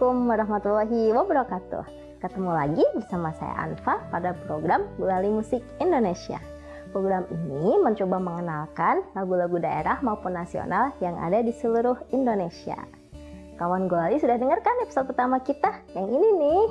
Assalamualaikum warahmatullahi wabarakatuh. Ketemu lagi bersama saya Anfa pada program Gulali Musik Indonesia. Program ini mencoba mengenalkan lagu-lagu daerah maupun nasional yang ada di seluruh Indonesia. Kawan Gulali sudah dengarkan episode pertama kita yang ini nih.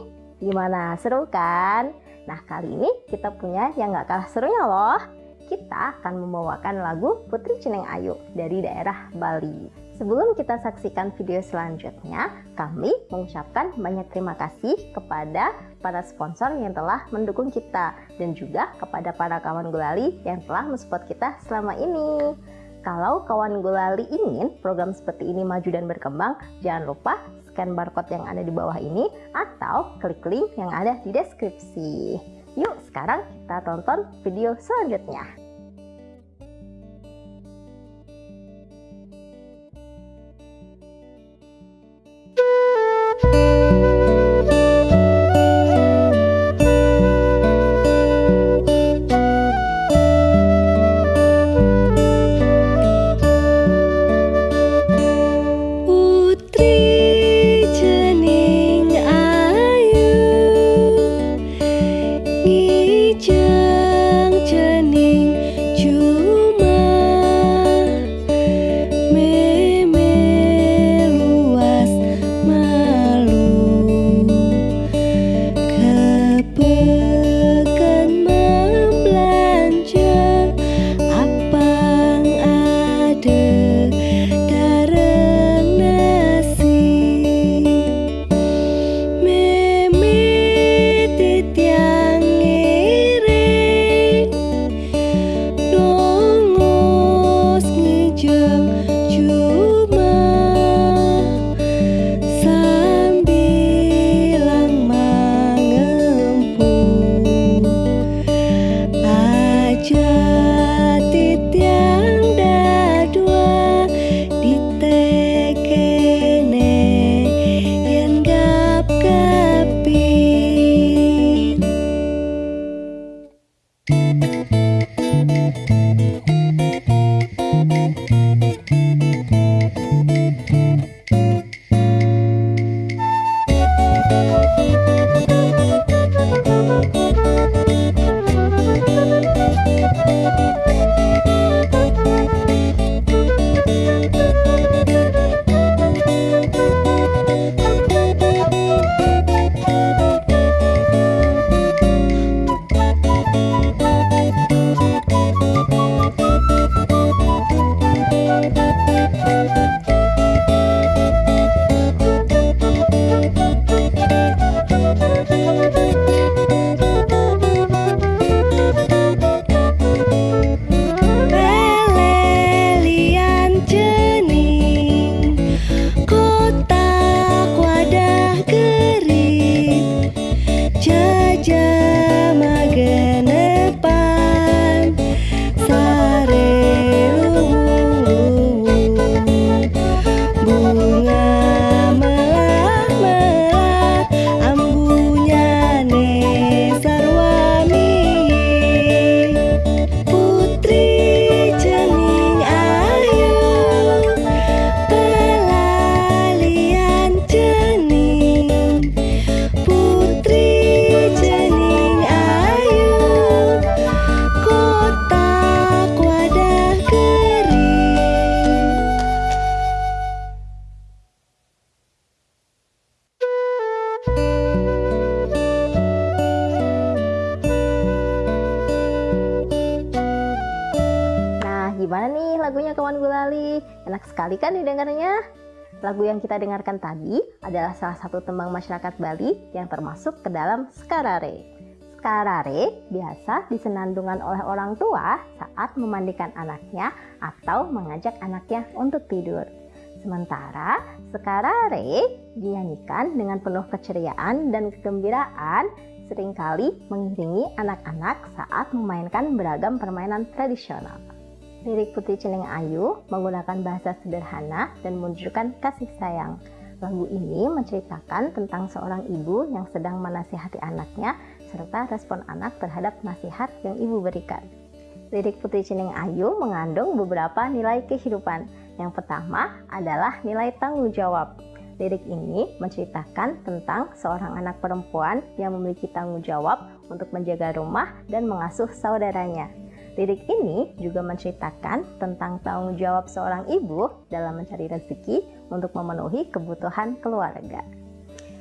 Gimana, seru kan? Nah kali ini kita punya yang gak kalah serunya loh. Kita akan membawakan lagu Putri Ceneng Ayu dari daerah Bali. Sebelum kita saksikan video selanjutnya, kami mengucapkan banyak terima kasih kepada para sponsor yang telah mendukung kita dan juga kepada para kawan gulali yang telah mensupport kita selama ini. Kalau kawan gulali ingin program seperti ini maju dan berkembang, jangan lupa scan barcode yang ada di bawah ini atau klik link yang ada di deskripsi. Yuk sekarang kita tonton video selanjutnya. Enak sekali kan didengarnya? Lagu yang kita dengarkan tadi adalah salah satu tembang masyarakat Bali yang termasuk ke dalam Skarare. Skarare biasa disenandungkan oleh orang tua saat memandikan anaknya atau mengajak anaknya untuk tidur. Sementara Skarare dinyanyikan dengan penuh keceriaan dan kegembiraan sering kali mengiringi anak-anak saat memainkan beragam permainan tradisional. Lirik Putri Ceneng Ayu menggunakan bahasa sederhana dan menunjukkan kasih sayang. Lagu ini menceritakan tentang seorang ibu yang sedang menasihati anaknya serta respon anak terhadap nasihat yang ibu berikan. Lirik Putri Ceneng Ayu mengandung beberapa nilai kehidupan. Yang pertama adalah nilai tanggung jawab. Lirik ini menceritakan tentang seorang anak perempuan yang memiliki tanggung jawab untuk menjaga rumah dan mengasuh saudaranya. Lirik ini juga menceritakan tentang tanggung jawab seorang ibu dalam mencari rezeki untuk memenuhi kebutuhan keluarga.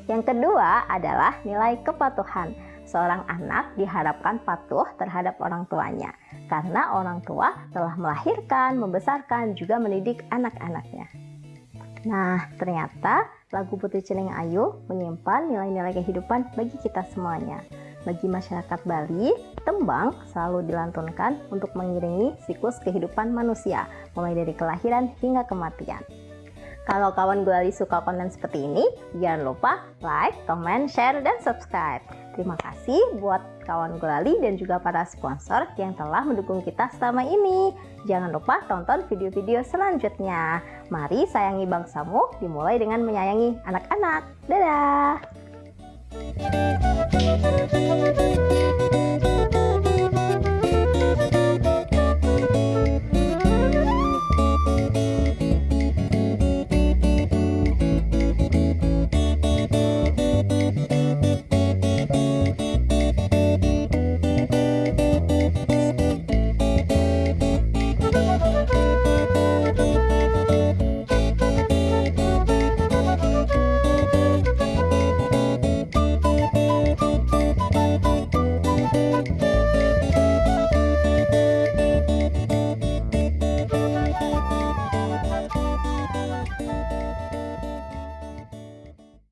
Yang kedua adalah nilai kepatuhan. Seorang anak diharapkan patuh terhadap orang tuanya karena orang tua telah melahirkan, membesarkan, juga mendidik anak-anaknya. Nah, ternyata lagu Putri Celing Ayu menyimpan nilai-nilai kehidupan bagi kita semuanya. Bagi masyarakat Bali, tembang selalu dilantunkan untuk mengiringi siklus kehidupan manusia, mulai dari kelahiran hingga kematian. Kalau kawan Gulali suka konten seperti ini, jangan lupa like, comment, share, dan subscribe. Terima kasih buat kawan Gulali dan juga para sponsor yang telah mendukung kita selama ini. Jangan lupa tonton video-video selanjutnya. Mari sayangi bangsamu dimulai dengan menyayangi anak-anak. Dadah! Thank you.